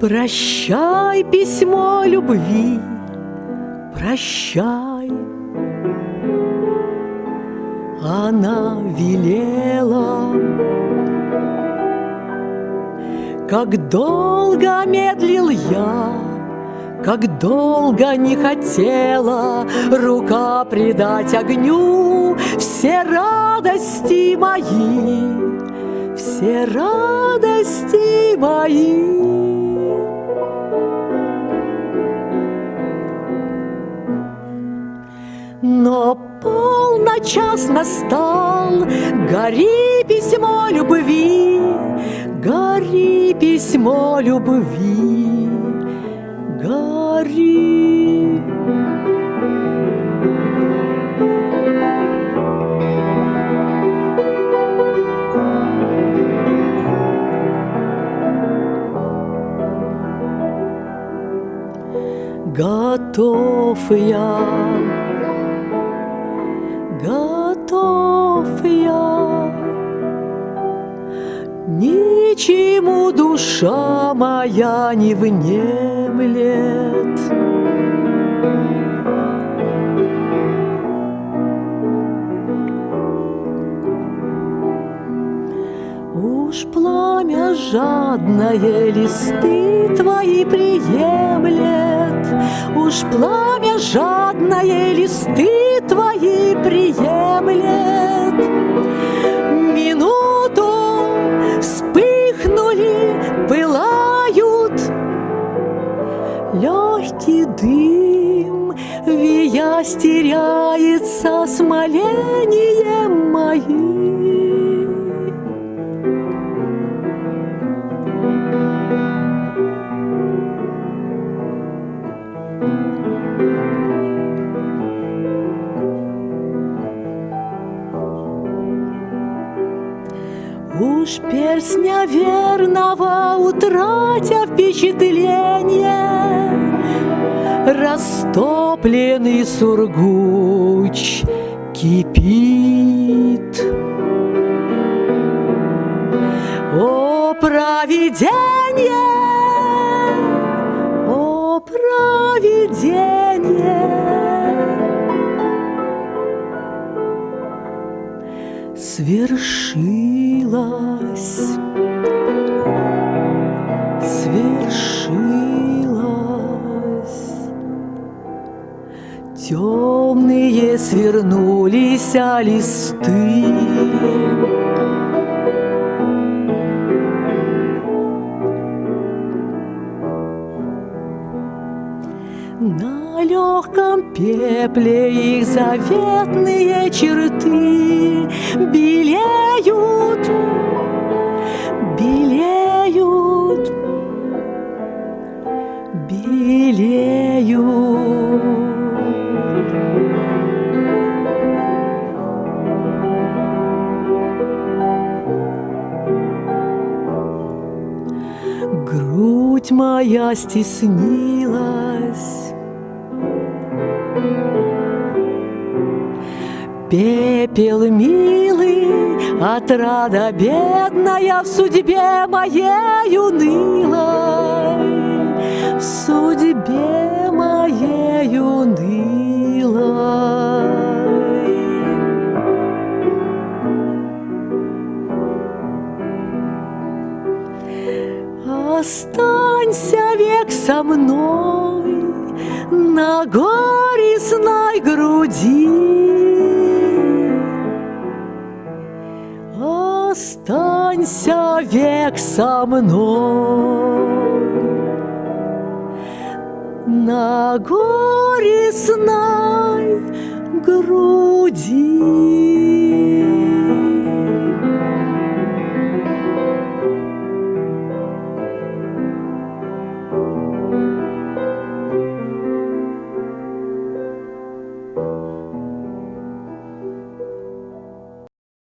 Прощай, письмо любви, прощай. Она велела, как долго медлил я, как долго не хотела рука предать огню все радости мои, все радости мои. Но полночас настал, гори письмо любви, гори письмо любви, гори. Готов я готов я. Ничему душа моя не внемлет. Уж пламя жадное листы твои приемлет, Уж пламя жадное листы виясь, теряется смолением моим. Уж перстня верного утратя впечатление, Растопленный сургуч кипит. О, провидение! О, провидение! Свершилось, свершилось. Темные свернулись а листы. На легком пепле их заветные черты белеют, белеют, Грудь моя стеснилась, Пепел милый, отрада бедная В судьбе моей унылой, В судьбе Останься век со мной на горестной груди. Останься век со мной на горестной.